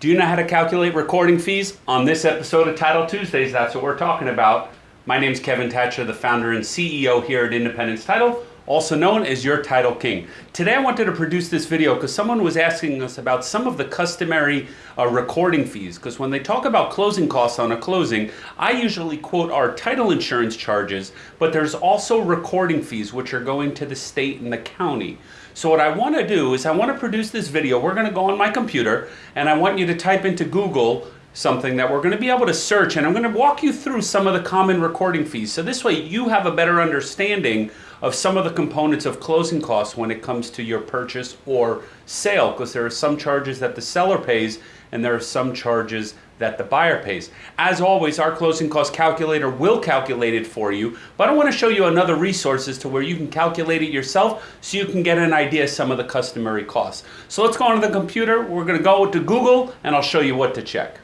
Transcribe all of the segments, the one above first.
Do you know how to calculate recording fees? On this episode of Title Tuesdays, that's what we're talking about. My name is Kevin Thatcher, the founder and CEO here at Independence Title, also known as Your Title King. Today I wanted to produce this video because someone was asking us about some of the customary uh, recording fees. Because when they talk about closing costs on a closing, I usually quote our title insurance charges, but there's also recording fees which are going to the state and the county. So what I want to do is I want to produce this video. We're going to go on my computer and I want you to type into Google something that we're going to be able to search and I'm going to walk you through some of the common recording fees. So this way you have a better understanding of some of the components of closing costs when it comes to your purchase or sale because there are some charges that the seller pays and there are some charges that the buyer pays. As always, our closing cost calculator will calculate it for you, but I want to show you another resource as to where you can calculate it yourself so you can get an idea of some of the customary costs. So let's go onto the computer. We're going to go to Google and I'll show you what to check.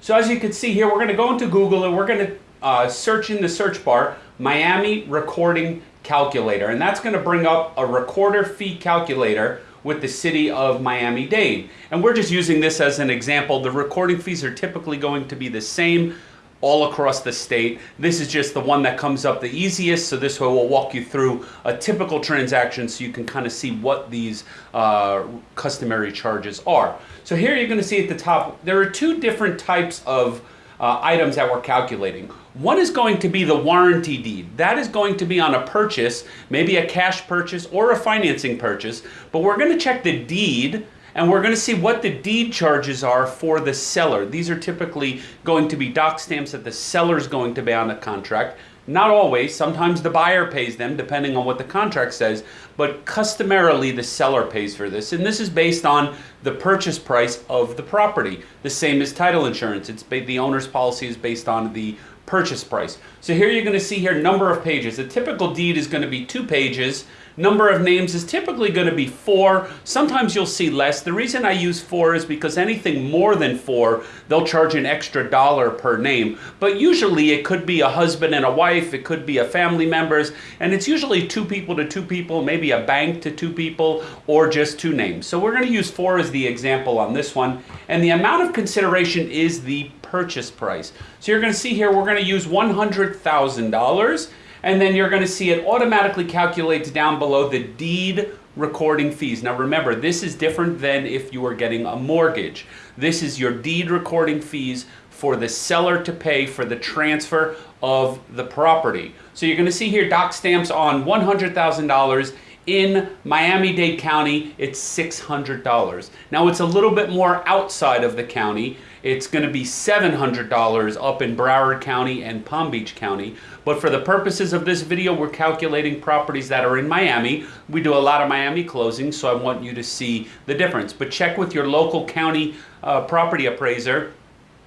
So as you can see here, we're going to go into Google and we're going to uh, search in the search bar Miami Recording Calculator. And that's going to bring up a recorder fee calculator with the city of Miami-Dade. And we're just using this as an example. The recording fees are typically going to be the same all across the state. This is just the one that comes up the easiest, so this way we'll walk you through a typical transaction so you can kind of see what these uh, customary charges are. So here you're going to see at the top, there are two different types of uh, items that we're calculating. One is going to be the warranty deed. That is going to be on a purchase, maybe a cash purchase or a financing purchase, but we're going to check the deed and we're going to see what the deed charges are for the seller. These are typically going to be doc stamps that the seller is going to pay on the contract. Not always, sometimes the buyer pays them depending on what the contract says, but customarily the seller pays for this. And this is based on the purchase price of the property. The same as title insurance. It's the owner's policy is based on the purchase price. So here you're going to see here number of pages. A typical deed is going to be two pages Number of names is typically going to be four. Sometimes you'll see less. The reason I use four is because anything more than four, they'll charge an extra dollar per name. But usually it could be a husband and a wife, it could be a family members, and it's usually two people to two people, maybe a bank to two people, or just two names. So we're going to use four as the example on this one. And the amount of consideration is the purchase price. So you're going to see here, we're going to use $100,000 and then you're going to see it automatically calculates down below the deed recording fees. Now remember, this is different than if you were getting a mortgage. This is your deed recording fees for the seller to pay for the transfer of the property. So you're going to see here doc stamps on $100,000 in Miami-Dade County, it's $600. Now it's a little bit more outside of the county. It's going to be $700 up in Broward County and Palm Beach County. But for the purposes of this video, we're calculating properties that are in Miami. We do a lot of Miami closings, so I want you to see the difference. But check with your local county uh, property appraiser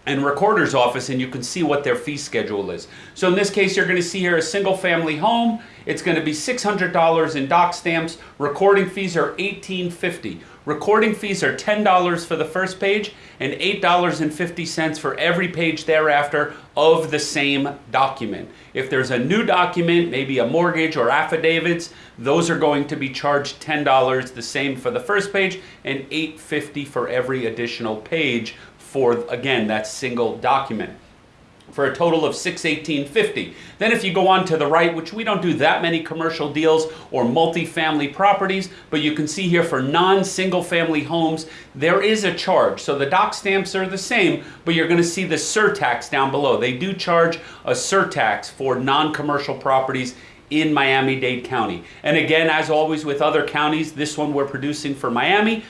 and recorder's office and you can see what their fee schedule is. So in this case, you're going to see here a single family home. It's going to be $600 in doc stamps. Recording fees are $18.50. Recording fees are $10 for the first page and $8.50 for every page thereafter of the same document. If there's a new document, maybe a mortgage or affidavits, those are going to be charged $10, the same for the first page and $8.50 for every additional page for, again, that single document for a total of 618.50. Then if you go on to the right, which we don't do that many commercial deals or multi-family properties, but you can see here for non-single family homes, there is a charge. So the doc stamps are the same, but you're gonna see the surtax down below. They do charge a surtax for non-commercial properties in Miami-Dade County. And again, as always with other counties, this one we're producing for Miami,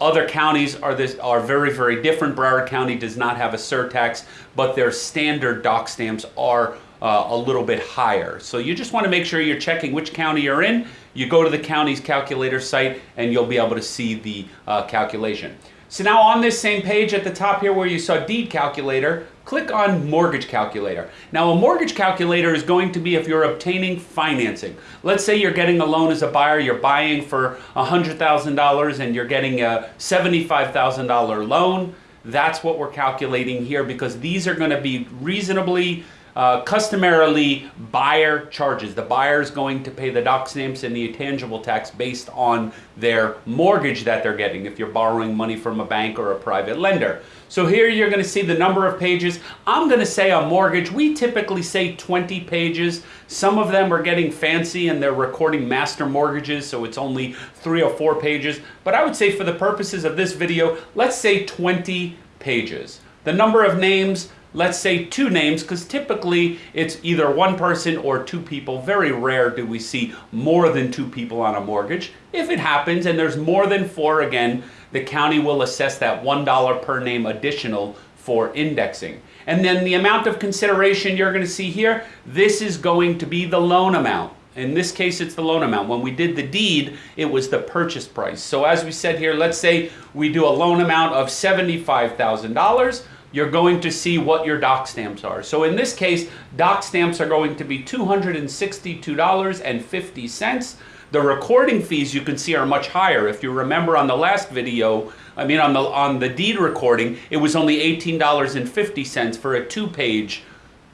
other counties are, this, are very, very different. Broward County does not have a surtax, but their standard doc stamps are uh, a little bit higher. So you just want to make sure you're checking which county you're in. You go to the county's calculator site and you'll be able to see the uh, calculation. So now on this same page at the top here where you saw deed calculator, click on mortgage calculator. Now a mortgage calculator is going to be if you're obtaining financing. Let's say you're getting a loan as a buyer, you're buying for $100,000 and you're getting a $75,000 loan. That's what we're calculating here because these are going to be reasonably uh, customarily buyer charges. The buyer is going to pay the doc stamps and the intangible tax based on their mortgage that they're getting if you're borrowing money from a bank or a private lender. So here you're going to see the number of pages. I'm going to say a mortgage, we typically say 20 pages. Some of them are getting fancy and they're recording master mortgages, so it's only three or four pages. But I would say for the purposes of this video, let's say 20 pages. The number of names, let's say two names, because typically it's either one person or two people. Very rare do we see more than two people on a mortgage. If it happens and there's more than four, again, the county will assess that $1 per name additional for indexing. And then the amount of consideration you're going to see here, this is going to be the loan amount. In this case, it's the loan amount. When we did the deed, it was the purchase price. So as we said here, let's say we do a loan amount of $75,000 you're going to see what your doc stamps are. So in this case, doc stamps are going to be $262.50. The recording fees you can see are much higher. If you remember on the last video, I mean on the on the deed recording, it was only $18.50 for a two-page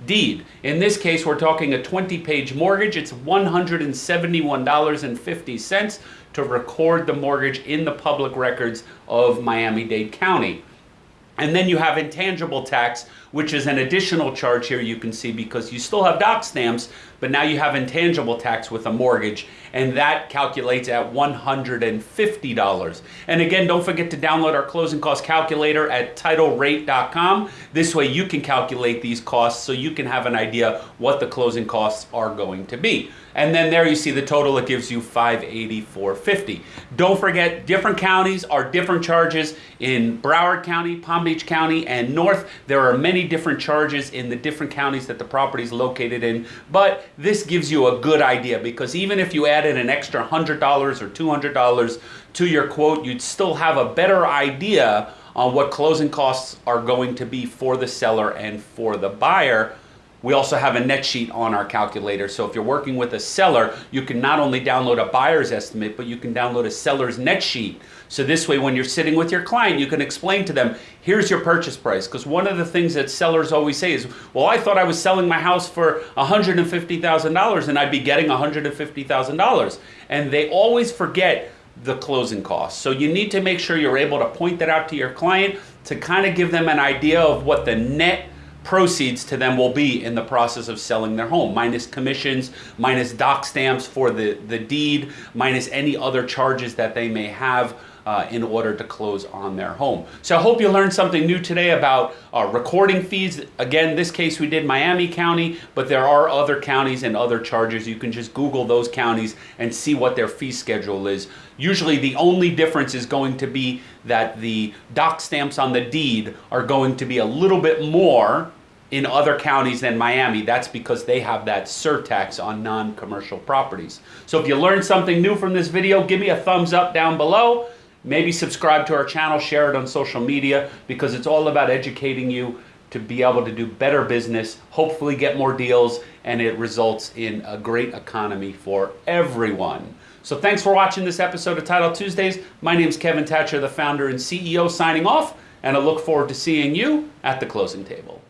deed. In this case, we're talking a 20-page mortgage. It's $171.50 to record the mortgage in the public records of Miami-Dade County. And then you have intangible tax, which is an additional charge here you can see because you still have doc stamps, but now you have intangible tax with a mortgage, and that calculates at $150. And again, don't forget to download our closing cost calculator at titlrate.com. This way you can calculate these costs so you can have an idea what the closing costs are going to be. And then there you see the total, it gives you 584.50. Don't forget, different counties are different charges. In Broward County, Palm Beach County, and North, there are many different charges in the different counties that the property is located in. But this gives you a good idea because even if you added an extra $100 or $200 to your quote, you'd still have a better idea on what closing costs are going to be for the seller and for the buyer we also have a net sheet on our calculator. So if you're working with a seller, you can not only download a buyer's estimate, but you can download a seller's net sheet. So this way, when you're sitting with your client, you can explain to them, here's your purchase price. Because one of the things that sellers always say is, well, I thought I was selling my house for $150,000 and I'd be getting $150,000. And they always forget the closing costs. So you need to make sure you're able to point that out to your client to kind of give them an idea of what the net proceeds to them will be in the process of selling their home, minus commissions, minus doc stamps for the, the deed, minus any other charges that they may have uh, in order to close on their home. So I hope you learned something new today about uh, recording fees. Again, this case we did Miami County, but there are other counties and other charges. You can just Google those counties and see what their fee schedule is. Usually the only difference is going to be that the doc stamps on the deed are going to be a little bit more in other counties than Miami. That's because they have that surtax on non-commercial properties. So if you learned something new from this video, give me a thumbs up down below. Maybe subscribe to our channel, share it on social media because it's all about educating you to be able to do better business, hopefully get more deals, and it results in a great economy for everyone. So thanks for watching this episode of Title Tuesdays. My name is Kevin Thatcher, the founder and CEO, signing off, and I look forward to seeing you at the closing table.